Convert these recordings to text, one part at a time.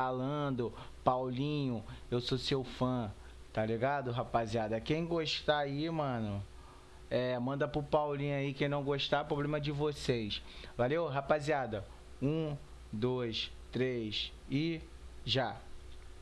falando, Paulinho, eu sou seu fã, tá ligado, rapaziada? Quem gostar aí, mano, é, manda pro Paulinho aí. Quem não gostar, problema de vocês. Valeu, rapaziada? Um, dois, três e já.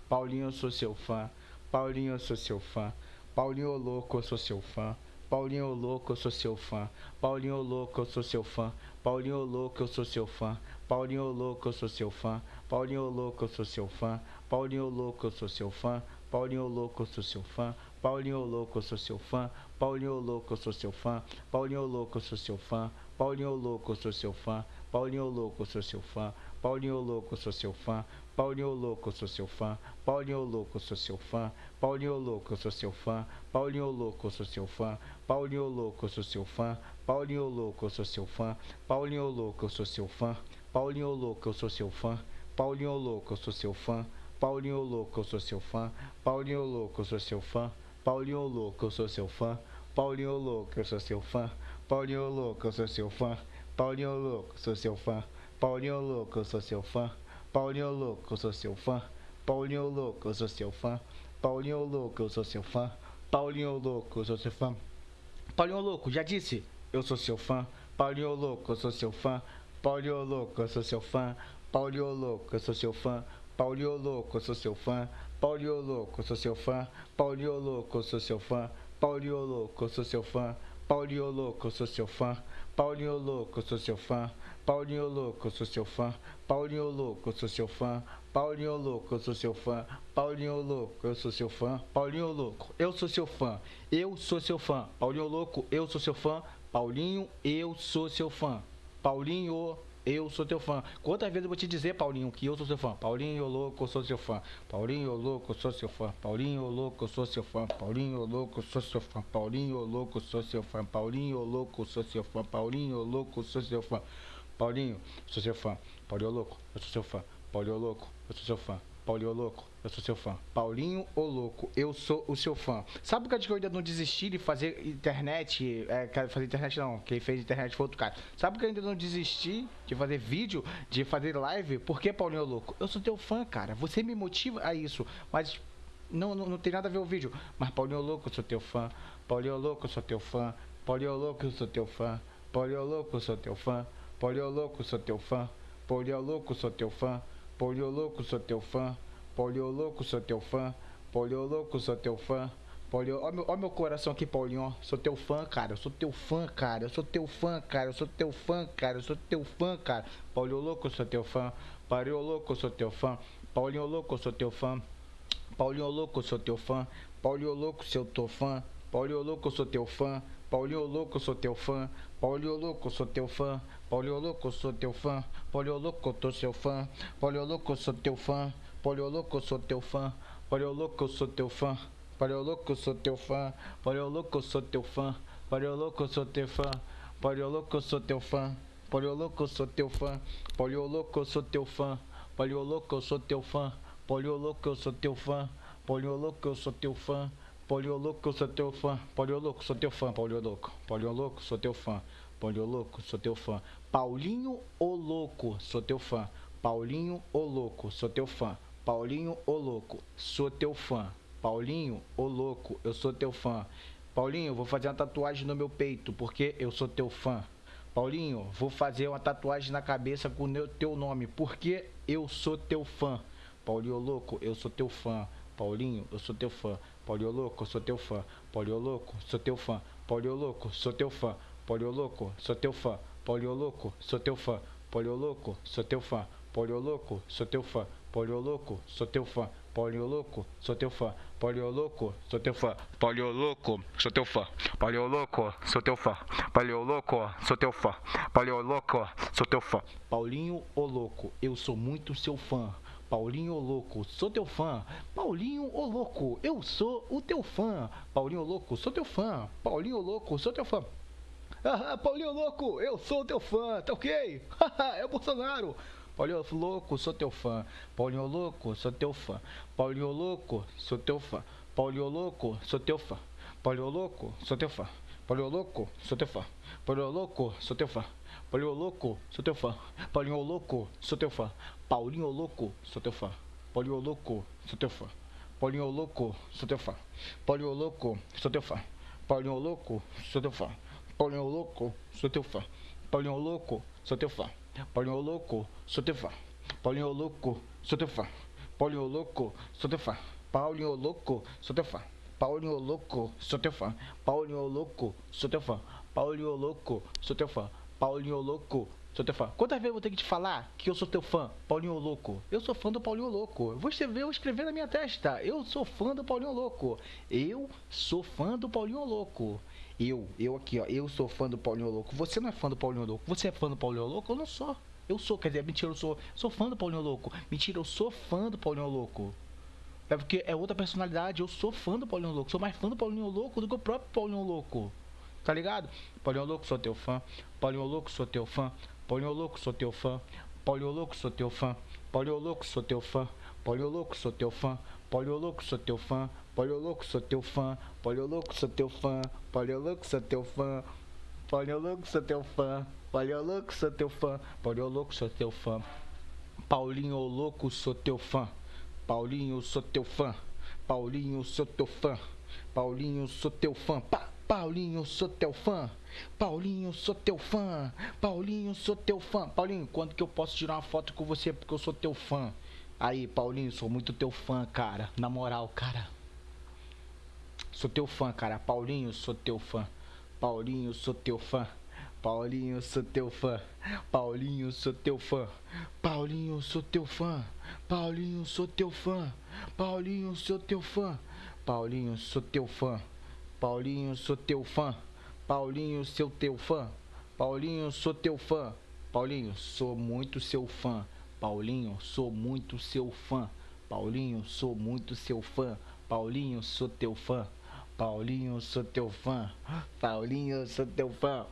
Paulinho, eu sou seu fã. Paulinho, eu sou seu fã. Paulinho louco, eu sou seu fã. Paulinho louco, eu sou seu fã. Paulinho louco, eu sou seu fã. Paulinho louco, eu sou seu fã. Paulinho louco, eu sou seu fã. Paulinho louco, eu sou seu fã. Paulinho louco, eu sou seu fã. Paulinho louco, eu sou seu fã. Paulinho louco, eu sou seu fã. Paulinho louco, eu sou seu fã. Paulinho louco, eu sou seu fã. Paulinho louco, eu sou seu fã. Paulinho louco, eu sou seu fã. Paulinho louco, eu sou seu fã. Paulinho louco, eu sou seu fã. Paulinho louco, eu sou seu fã. Paulinho louco, eu sou seu fã. Paulinho louco, eu sou seu fã. Paulinho louco, eu sou seu fã. Paulinho louco, eu sou seu fã. Paulinho louco, eu sou seu fã. Paulinho louco, eu sou seu fã. Paulinho louco, eu sou seu fã. Paulinho louco, eu sou seu fã. Paulinho louco, eu sou seu fã. Paulinho louco, eu sou seu fã. Paulinho louco, eu sou seu fã. Paulinho louco, eu sou seu fã. Paulinho louco, sou seu fã. Paulinho louco, sou seu fã. Paulinho louco, eu sou seu fã. Paulinho louco, eu sou seu fã. Paulinho louco, eu sou seu fã. Paulinho louco, eu sou seu fã. Paulinho louco, já disse, eu sou seu fã. Paulinho louco, eu sou seu fã. Paulinho louco, eu sou seu fã. Paulinho louco, eu sou seu fã. Paulinho louco, eu sou seu fã. Paulinho louco, eu sou seu fã. Paulinho louco, eu sou seu fã. Paulinho louco, eu sou seu fã. Paulinho louco, sou seu fã. Paulinho louco, sou seu fã. Paulinho louco, sou seu fã. Paulinho louco, sou seu fã. Paulinho louco, eu sou seu fã. Paulinho louco, eu sou seu fã. Paulinho louco, eu sou seu fã. Eu sou seu fã. Paulinho louco, eu sou seu fã. Paulinho, eu sou seu fã. Paulinho, eu sou teu fã. Quantas vezes eu vou te dizer, Paulinho, que eu sou seu fã? Paulinho louco, eu sou seu fã. Paulinho louco, eu sou seu fã. Paulinho louco, eu sou seu fã. Paulinho louco, eu sou seu fã. Paulinho louco, eu sou seu fã. Paulinho louco, eu sou seu fã. Paulinho louco, eu sou seu fã. Paulinho, sou seu fã. Paulinho louco, eu sou seu fã. Paulinho louco, eu sou seu fã. Paulinho louco, eu sou seu fã. Paulinho o louco, eu sou o seu fã. Sabe por que eu ainda não desisti de fazer internet? É, fazer internet não, quem fez internet foi outro cara. Sabe que eu ainda não desisti de fazer vídeo, de fazer live? Por que, Paulinho louco? Eu sou teu fã, cara. Você me motiva a isso. Mas não, não, não tem nada a ver o vídeo. Mas Paulinho louco, eu sou teu fã. Paulinho louco, eu sou teu fã. Paulinho louco, eu sou teu fã. Paulinho louco, eu sou teu fã. Paulinho louco, eu sou teu fã. Paulinho louco, eu sou teu fã. Polio louco, sou teu fã. Polio louco, sou teu fã. Polio louco, sou teu fã. Polio, ó meu, ó meu coração aqui, Paulinho, Sou teu fã, cara. Eu sou teu fã, cara. Eu sou teu fã, cara. Eu sou teu fã, cara. Eu sou teu fã, cara. Paulinho louco, sou teu fã. Paulinho louco, sou teu fã. Paulinho louco, sou teu fã. Paulinho louco, sou teu fã. Paulinho louco, seu teu fã. Paulinho louco, sou teu fã. Paulinho louco, sou teu fã. Paulinho louco, sou teu fã. Paulinho louco, sou teu fã. Paulinho louco, tô seu fã. Paulinho louco, sou teu fã. Paulinho louco, sou teu fã. Paulinho louco, sou teu fã. Paulinho louco, sou teu fã. Paulinho louco, sou teu fã. Paulinho louco, sou teu fã. Paulinho louco, sou teu fã. Paulinho louco, sou teu fã. Paulinho louco, sou teu fã. Paulinho louco, sou teu fã. Paulinho louco, sou teu fã. Paulinho louco, sou teu fã. Paulinho louco, sou teu fã. Paulinho louco, sou teu fã. Paulinho louco. Paulinho louco, sou teu fã. Paulinho louco, sou teu fã. Paulinho o louco, sou teu fã. Paulinho o louco, sou teu fã. Paulinho o louco, sou teu fã. Paulinho o louco, eu sou teu fã. Paulinho, vou fazer uma tatuagem no meu peito porque eu sou teu fã. Paulinho, vou fazer uma tatuagem na cabeça com o teu nome porque eu sou teu fã. Paulinho louco, eu sou teu fã. Paulinho, eu sou teu fã. Paulinho louco, sou teu fã. Paulinho louco, sou teu fã. Paulinho louco, sou teu fã. Paulinho louco, sou teu fã. Paulinho louco, sou teu fã. Paulinho louco, sou teu fã. Paulinho louco, sou teu fã. Paulinho louco, sou teu fã. Paulinho louco, sou teu fã. Paulinho louco, sou teu fã. Paulinho louco, sou teu fã. Paulinho louco, sou teu fã. Paulinho louco, sou teu fã. Paulinho louco, sou teu fã. Paulinho o louco, eu sou muito seu fã. Paulinho Louco, sou teu fã. Paulinho o Louco, eu sou o teu fã. Paulinho Louco, sou teu fã. Paulinho Louco, sou teu fã. Ah, Paulinho Louco, eu sou teu fã, tá ok? é o Bolsonaro. Paulinho Louco, sou teu fã. Paulinho Louco, sou teu fã. Paulinho Louco, sou teu fã. Paulinho Louco, sou teu fã. Paulinho Louco, sou teu fã. Paulinho Louco, sou teu fã. Paulinho Louco, sou teu fã. Paulinho Louco, sou teu fã. Paulinho Louco, sou teu fã. Paulinho Louco, sou teu fã. Paulinho louco, sou teu fã. Paulinho louco, sou teu fã. Paulinho louco, sou teu fã. Paulinho louco, sou teu fã. Paulinho louco, sou teu fã. Paulinho louco, sou teu fã. Paulinho louco, sou teu fã. Paulinho louco, sou teu fã. Paulinho louco, sou teu fã. Paulinho louco, sou teu fã. Paulinho louco, sou teu fã. Paulinho louco, sou teu fã. Paulinho louco, sou teu fã. Paulinho louco, sou teu fã. Quantas vezes eu vou ter que te falar que eu sou teu fã, Paulinho Louco? Eu sou fã do Paulinho Louco. Vou escrever, vou escrever na minha testa. Eu sou fã do Paulinho Louco. Eu sou fã do Paulinho Louco. Eu, eu aqui, ó. Eu sou fã do Paulinho Louco. Você não é fã do Paulinho Louco. Você é fã do Paulinho Louco? Eu não sou. Eu sou, quer dizer, mentira, eu sou, sou fã do Paulinho Louco. Mentira, eu sou fã do Paulinho Louco. É porque é outra personalidade. Eu sou fã do Paulinho Louco. Sou mais fã do Paulinho Louco do que o próprio Paulinho Louco. Tá ligado? Paulinho Louco, sou teu fã. Paulinho Louco, sou teu fã. Paulinho Louco, sou teu fã. Paulinho Louco, sou teu fã. Paulinho Louco, sou teu fã. Paulinho Louco, sou teu fã. Paulinho Louco, sou teu fã. Paulinho Louco, sou teu fã. Paulinho Louco, sou teu fã. Paulinho Louco, sou teu fã. Paulinho Louco, sou teu fã. Paulinho Louco, sou teu fã. Paulinho Louco, sou teu fã. Paulinho Louco, sou teu fã. Paulinho, sou teu fã. Paulinho, sou teu fã. Paulinho, sou teu fã. Pá! Paulinho, sou teu fã. Paulinho, sou teu fã. Paulinho, sou teu fã. Paulinho, quando que eu posso tirar uma foto com você porque eu sou teu fã? Aí, Paulinho, sou muito teu fã, cara. Na moral, cara. Sou teu fã, cara. Paulinho, sou teu fã. Paulinho, sou teu fã. Paulinho, sou teu fã. Paulinho, sou teu fã. Paulinho, sou teu fã. Paulinho, sou teu fã. Paulinho, sou teu fã. Paulinho, sou teu fã. Paulinho, sou teu fã. Paulinho, sou teu fã. Paulinho, sou teu fã. Paulinho, sou muito seu fã. Paulinho, sou muito seu fã. Paulinho, sou muito seu fã. Paulinho, sou teu fã. Paulinho, sou teu fã. Paulinho, sou teu fã.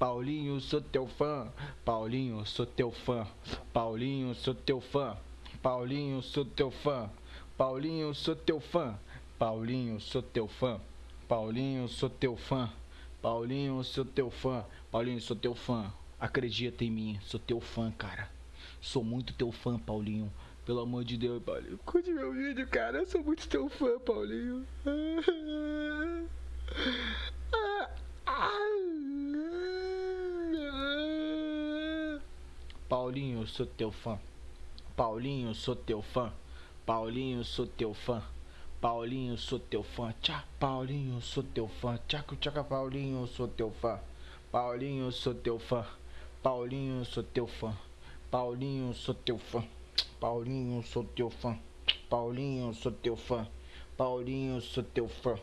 Paulinho, sou teu fã. Paulinho, sou teu fã. Paulinho, sou teu fã. Paulinho, sou teu fã. Paulinho, sou teu fã. Paulinho, sou teu fã. Paulinho, sou teu fã. Paulinho, sou teu fã. Paulinho, sou teu fã. Acredita em mim, sou teu fã, cara. Sou muito teu fã, Paulinho. Pelo amor de Deus, Paulinho. Curte meu vídeo, cara. Eu sou muito teu fã, Paulinho. Paulinho, sou teu fã. Paulinho, sou teu fã. Paulinho, sou teu fã. Paulinho, sou teu fã. Tchá, Paulinho, sou teu fã. Tchaco, tchaca, Paulinho, sou teu fã. Paulinho, sou teu fã. Paulinho, sou teu fã. Paulinho, sou teu fã. Paulinho, sou teu fã. Paulinho, sou teu fã. Paulinho, sou teu fã.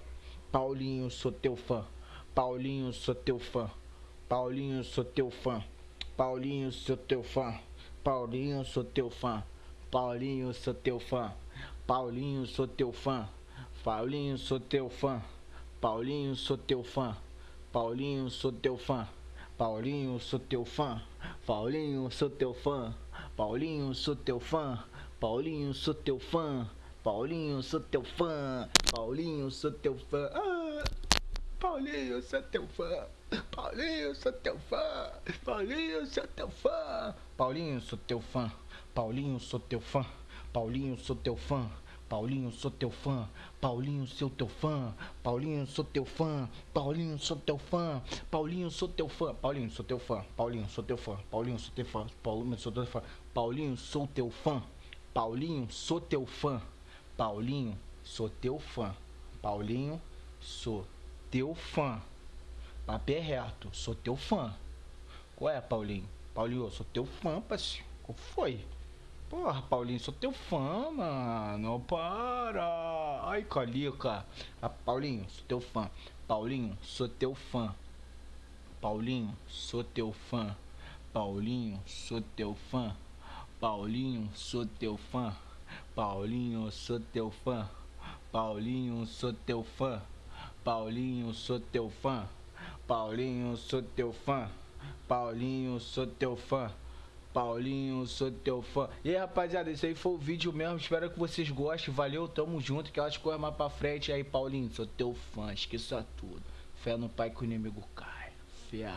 Paulinho, sou teu fã. Paulinho, sou teu fã. Paulinho, sou teu fã. Paulinho, sou teu fã. Paulinho, sou teu fã. Paulinho, sou teu fã. Paulinho, sou teu fã. Paulinho, sou teu fã. Paulinho, sou teu fã. Paulinho, sou teu fã. Paulinho, sou teu fã. Paulinho, sou teu fã. Paulinho, sou teu fã. Paulinho, sou teu fã. Paulinho, sou teu fã. Paulinho, sou teu fã. Ah! Paulinho, sou teu fã. Paulinho, sou teu fã. Paulinho, sou teu fã. Paulinho, sou teu fã. Paulinho, sou teu fã. Paulinho, sou teu fã. Paulinho, sou teu fã. Paulinho, sou teu fã. Paulinho, sou teu fã. Paulinho, sou teu fã. Paulinho, sou teu fã. Paulinho, sou teu fã. Paulinho, sou teu fã. Paulinho, sou teu fã. Paulinho, sou teu fã. Paulinho, sou teu fã. Paulinho, sou teu fã. Paulinho, sou teu fã. Paulinho, sou teu fã. Papo é reto, sou teu fã. Qual é, Paulinho? Paulinho, sou teu fã, parceiro. Qual foi? Porra, Paulinho, sou teu fã, mano. Para. Ai, Calica. Ah, Paulinho, sou teu fã. Paulinho, sou teu fã. Paulinho, sou teu fã. Paulinho, sou teu fã. Paulinho, sou teu fã. Paulinho, sou teu fã. Paulinho, sou teu fã. Paulinho, sou teu fã. Paulinho, sou teu fã. Paulinho, sou teu fã. Paulinho, sou teu fã. E aí, rapaziada, esse aí foi o vídeo mesmo. Espero que vocês gostem. Valeu, tamo junto. Que elas corram mais pra frente. E aí, Paulinho, sou teu fã. Esqueça tudo. Fé no pai que o inimigo cai. Fé.